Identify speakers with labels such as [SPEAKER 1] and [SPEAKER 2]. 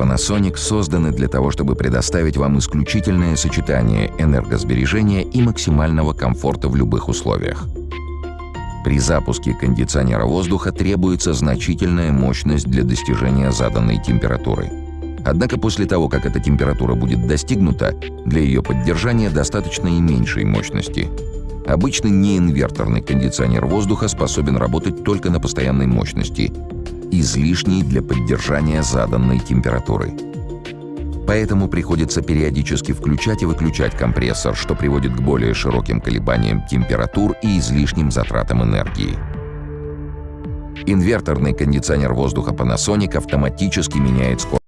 [SPEAKER 1] Panasonic созданы для того, чтобы предоставить вам исключительное сочетание энергосбережения и максимального комфорта в любых условиях. При запуске кондиционера воздуха требуется значительная мощность для достижения заданной температуры. Однако после того, как эта температура будет достигнута, для ее поддержания достаточно и меньшей мощности. Обычный неинверторный кондиционер воздуха способен работать только на постоянной мощности, излишней для поддержания заданной температуры. Поэтому приходится периодически включать и выключать компрессор, что приводит к более широким колебаниям температур и излишним затратам энергии. Инверторный кондиционер воздуха Panasonic автоматически меняет скорость